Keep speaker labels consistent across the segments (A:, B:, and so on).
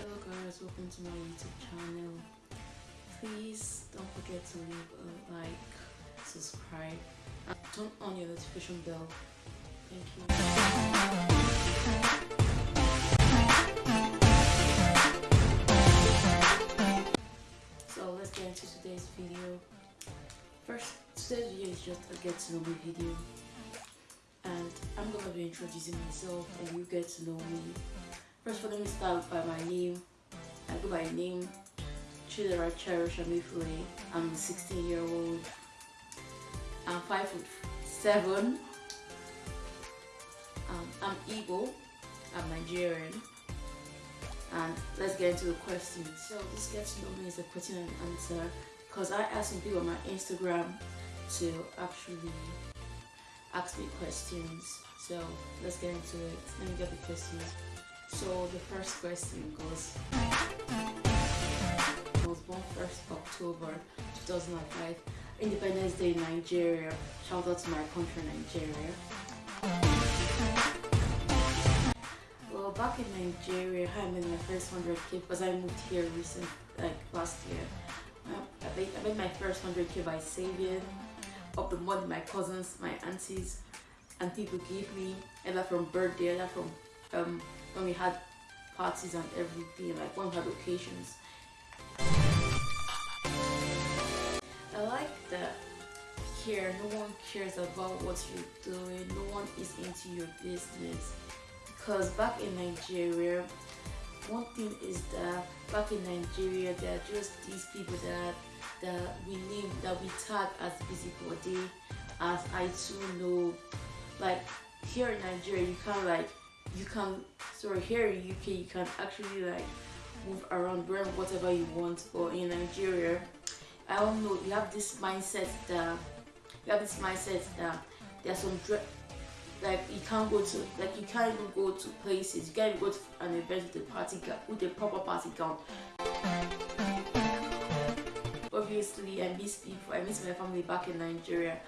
A: Hello guys, welcome to my YouTube channel. Please don't forget to leave a like, subscribe, and turn on your notification bell. Thank you. So let's get into today's video. First, today's video is just a get to know me video. And I'm gonna be introducing myself and you get to know me. First of all, let start by my name. I go by name Chidera Cherish Amifule. I'm 16 year old. I'm 5 foot 7. Um, I'm Igbo. I'm Nigerian. And let's get into the questions. So this gets to know me is a question and answer because I asked some people on my Instagram to actually ask me questions. So let's get into it. Let me get the questions. So the first question goes I was born 1st October 2005, Independence Day in Nigeria. Shout out to my country, Nigeria. Well, back in Nigeria, I made my first 100k because I moved here recent, like last year. I made, my first 100k by saving up the money my cousins, my aunties, and people gave me, either from birthday, either from um, when we had parties and everything, like when we had occasions. I like that here no one cares about what you're doing, no one is into your business. Because back in Nigeria, one thing is that back in Nigeria there are just these people that that we name that we tag as busybody as I too know like here in Nigeria you can't like you can sorry here in UK you can actually like move around wear whatever you want but in Nigeria I don't know you have this mindset that you have this mindset that there's some like you can't go to like you can't even go to places you can't go to an event with a party with a proper party gown. Obviously I miss people I miss my family back in Nigeria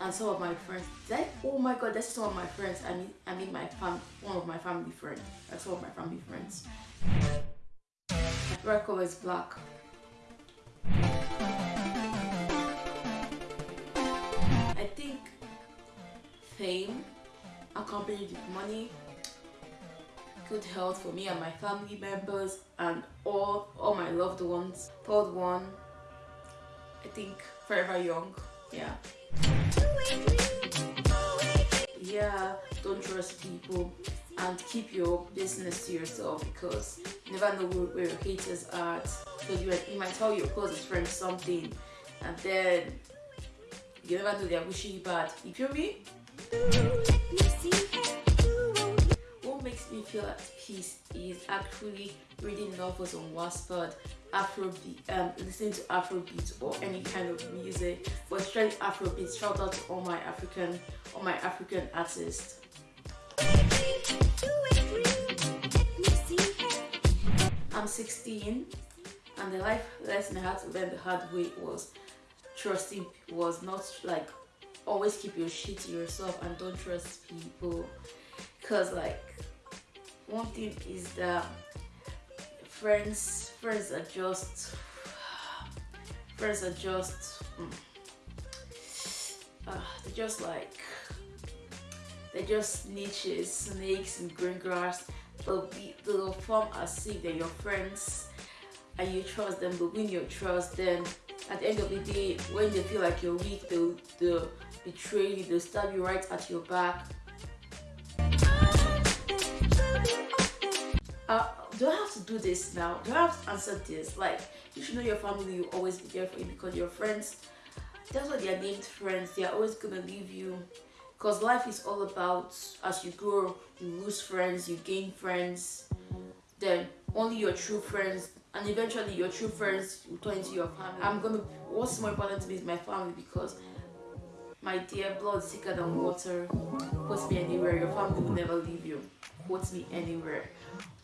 A: and some of my friends like oh my god that's some of my friends. I mean I mean my fam one of my family friends that's some of my family friends. My color is black. I think fame accompanied with money good health for me and my family members and all all my loved ones. Third one I think forever young. Yeah people and keep your business to yourself because you never know where, your haters are because you, you might tell your closest friend something and then you never know they're wishing you bad you feel me what makes me feel at peace is actually reading novels on Wattpad, Afrobeat, um, listening to Afrobeat or any kind of music, but especially Afrobeat. Shout out to all my African, all my African artists. 16, and the life lesson I had to learn the hard way was trusting was not like always keep your shit to yourself and don't trust people. Because like one thing is that friends friends are just friends are just mm, uh, they're just like they're just niches snakes and green grass they'll be they'll form as if they're your friends and you trust them but when you trust them at the end of the day when they feel like you're weak they'll, they'll betray you they'll stab you right at your back uh, do I have to do this now? Do I have to answer this? Like, you should know your family will always be there for you because your friends, that's why they are named friends. They are always gonna leave you. Because life is all about as you grow, you lose friends, you gain friends, then only your true friends, and eventually your true friends will turn into your family. I'm gonna, what's more important to me is my family because my dear blood thicker than water. Quote me anywhere, your family will never leave you. Quote me anywhere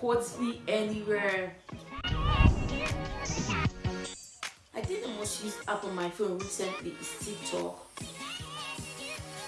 A: quote me anywhere. I think the most used app on my phone recently is TikTok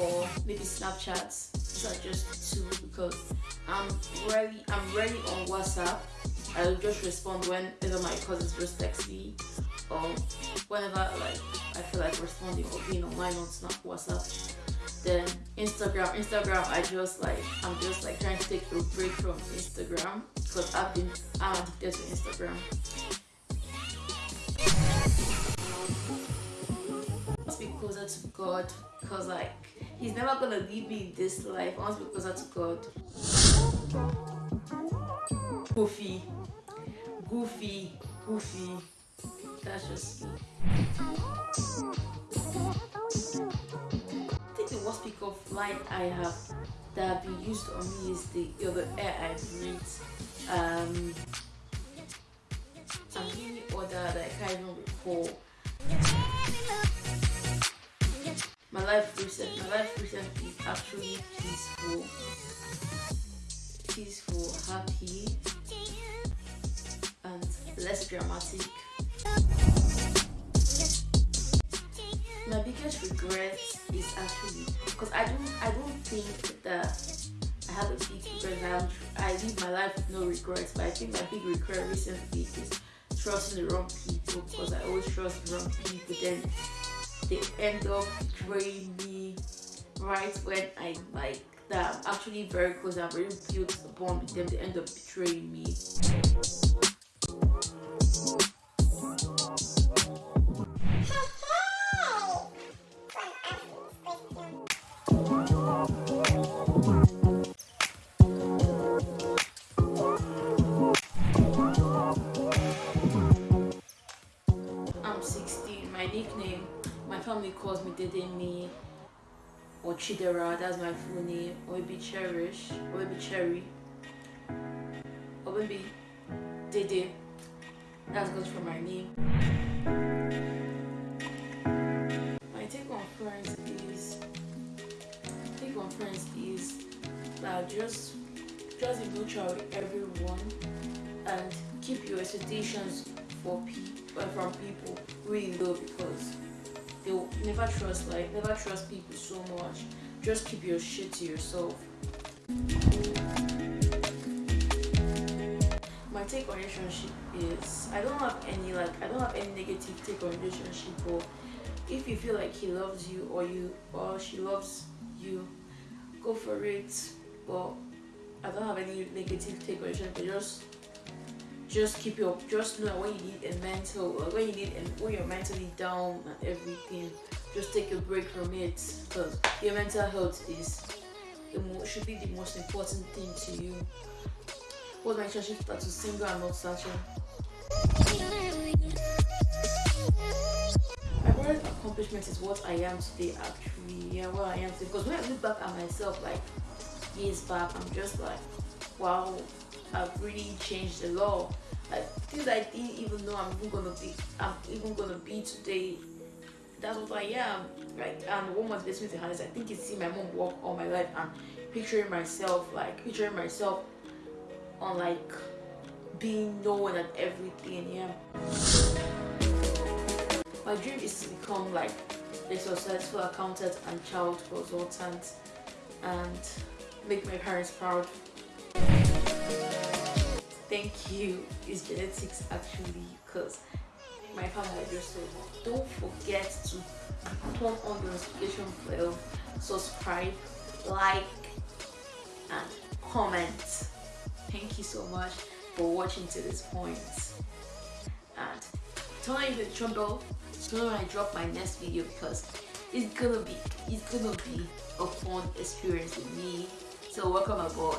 A: or maybe Snapchat. These are just two because I'm really I'm really on WhatsApp I'll just respond whenever my cousins just text me or whenever like I feel like responding or being online on Snap WhatsApp. Then Instagram, Instagram I just like I'm just like trying to take a break from Instagram because I've been I'm addicted to Instagram. Be closer to God because like He's never gonna leave me this life. I want to be closer to God. Goofy, goofy, goofy. That's just me. I think the worst pick of line I have that have been used on me is the, you air I breathe. Um, and any other that I can't even recall. My life recent, my life recently is actually peaceful, peaceful, happy, and less dramatic. My biggest regret is actually because I don't, I don't think that I have a big regret. I live my life with no regrets, but I think my big regret recently is trusting the wrong people because I always trust the wrong people. Then they end up betraying me right when I like that I'm actually very close. I'm very built a bond with them. They end up betraying me. Family calls me Dedemi or Chidera, that's my full name, or maybe Cherish, or maybe Cherry, or maybe Dede, that's goes for my name. My take on friends is, take on friends is that just, just be neutral with everyone and keep your expectations for people, uh, from people really low because they'll never trust like never trust people so much. Just keep your shit to yourself. My take on relationship is i don't have any like i don't have any negative take on relationship but if you feel like he loves you or you or she loves you go for it. But i don't have any negative take on relationship. Just just keep your just know when you need a mental uh, when you need and when you're mentally down and everything. Just take a break from it because your mental health is should be the most important thing to you. What my relationship status single and not searching my greatest accomplishment is what I am today actually. Yeah what I am today. Because when I look back at myself like years back I'm just like wow I've really changed a lot. Like things I didn't even know I'm even gonna be I'm even gonna be today. That's what I am. Like and motivates me to have I think it's seeing my mom walk all my life and picturing myself like picturing myself on like being known and everything, yeah. My dream is to become like a successful accountant and child consultant and make my parents proud thank you. Is genetics actually because my family just much. Don't forget to turn on the notification bell subscribe like and comment. Thank you so much for watching to this point. And turn on the notification so when I drop my next video because it's gonna be it's gonna be a fun experience with me. So welcome aboard